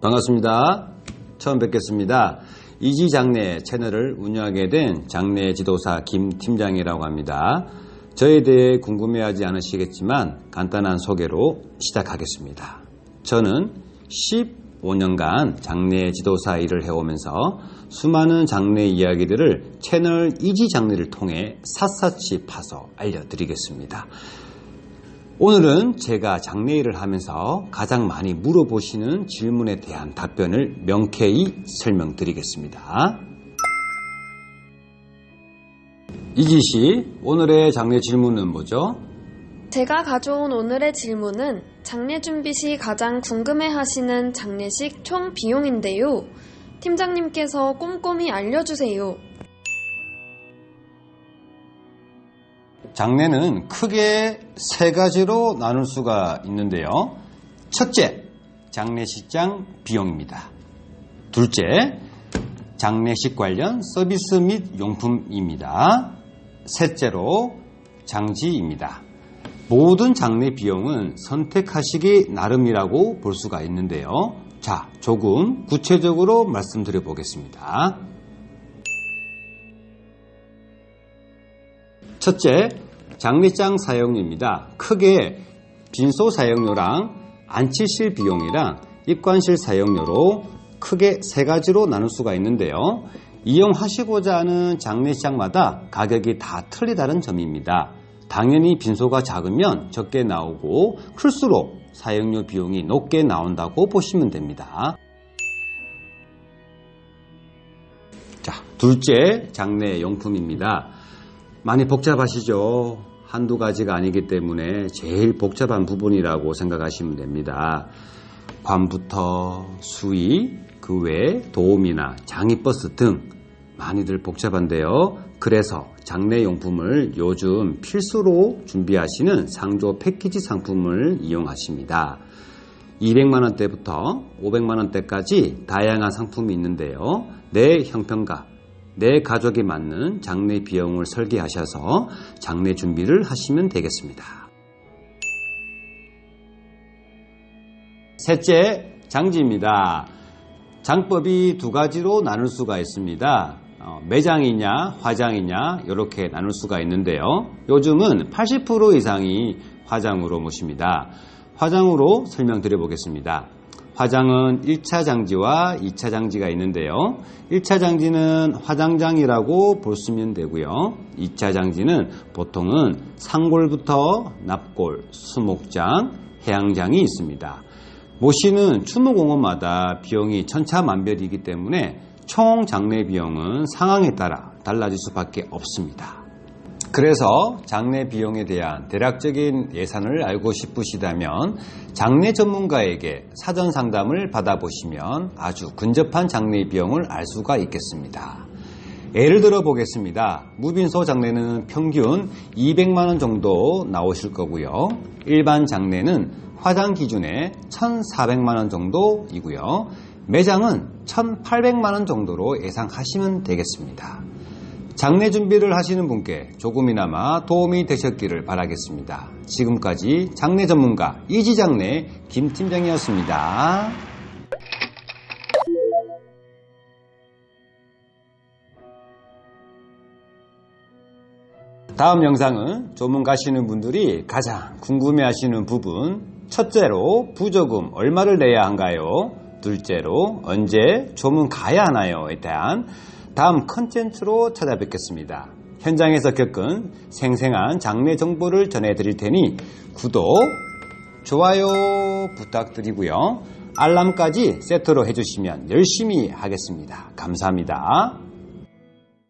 반갑습니다. 처음 뵙겠습니다. 이지장례 채널을 운영하게 된 장례 지도사 김 팀장이라고 합니다. 저에 대해 궁금해하지 않으시겠지만 간단한 소개로 시작하겠습니다. 저는 15년간 장례 지도사 일을 해오면서 수많은 장례 이야기들을 채널 이지장례를 통해 샅샅이 파서 알려드리겠습니다. 오늘은 제가 장례 일을 하면서 가장 많이 물어보시는 질문에 대한 답변을 명쾌히 설명드리겠습니다. 이지 씨, 오늘의 장례 질문은 뭐죠? 제가 가져온 오늘의 질문은 장례 준비 시 가장 궁금해 하시는 장례식 총 비용인데요. 팀장님께서 꼼꼼히 알려주세요. 장례는 크게 세 가지로 나눌 수가 있는데요. 첫째, 장례식장 비용입니다. 둘째, 장례식 관련 서비스 및 용품입니다. 셋째로 장지입니다. 모든 장례 비용은 선택하시기 나름이라고 볼 수가 있는데요. 자, 조금 구체적으로 말씀드려 보겠습니다. 첫째, 장례장 사용료입니다. 크게 빈소 사용료랑 안치실 비용이랑 입관실 사용료로 크게 세 가지로 나눌 수가 있는데요. 이용하시고자 하는 장례식장마다 가격이 다 틀리다는 점입니다. 당연히 빈소가 작으면 적게 나오고 클수록 사용료 비용이 높게 나온다고 보시면 됩니다. 자, 둘째 장례 용품입니다. 많이 복잡하시죠? 한두 가지가 아니기 때문에 제일 복잡한 부분이라고 생각하시면 됩니다. 관부터 수의, 그외 도움이나 장의버스 등 많이들 복잡한데요. 그래서 장례용품을 요즘 필수로 준비하시는 상조 패키지 상품을 이용하십니다. 200만원대부터 500만원대까지 다양한 상품이 있는데요. 내 형편과 내 가족에 맞는 장례 비용을 설계하셔서 장례 준비를 하시면 되겠습니다. 셋째, 장지입니다. 장법이 두 가지로 나눌 수가 있습니다. 어, 매장이냐 화장이냐 이렇게 나눌 수가 있는데요. 요즘은 80% 이상이 화장으로 모십니다. 화장으로 설명드려 보겠습니다. 화장은 1차 장지와 2차 장지가 있는데요. 1차 장지는 화장장이라고 보시면 되고요. 2차 장지는 보통은 상골부터 납골, 수목장, 해양장이 있습니다. 모시는 추모공원마다 비용이 천차만별이기 때문에 총 장례 비용은 상황에 따라 달라질 수밖에 없습니다. 그래서 장례 비용에 대한 대략적인 예산을 알고 싶으시다면 장례 전문가에게 사전 상담을 받아보시면 아주 근접한 장례 비용을 알 수가 있겠습니다. 예를 들어 보겠습니다. 무빈소 장례는 평균 200만원 정도 나오실 거고요. 일반 장례는 화장 기준에 1,400만원 정도이고요. 매장은 1,800만원 정도로 예상하시면 되겠습니다. 장례 준비를 하시는 분께 조금이나마 도움이 되셨기를 바라겠습니다. 지금까지 장례 전문가 이지장례 김팀장이었습니다. 다음 영상은 조문 가시는 분들이 가장 궁금해 하시는 부분 첫째로 부조금 얼마를 내야 한가요? 둘째로 언제 조문 가야 하나요?에 대한 다음 컨텐츠로 찾아뵙겠습니다. 현장에서 겪은 생생한 장례 정보를 전해드릴 테니 구독, 좋아요 부탁드리고요. 알람까지 세트로 해주시면 열심히 하겠습니다. 감사합니다.